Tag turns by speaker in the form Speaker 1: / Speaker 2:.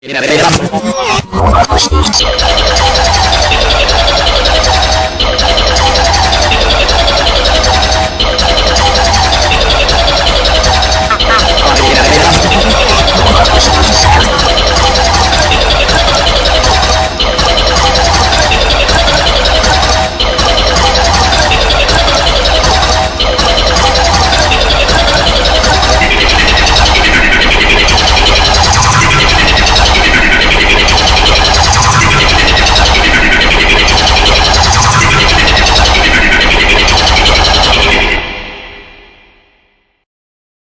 Speaker 1: a mira, mira.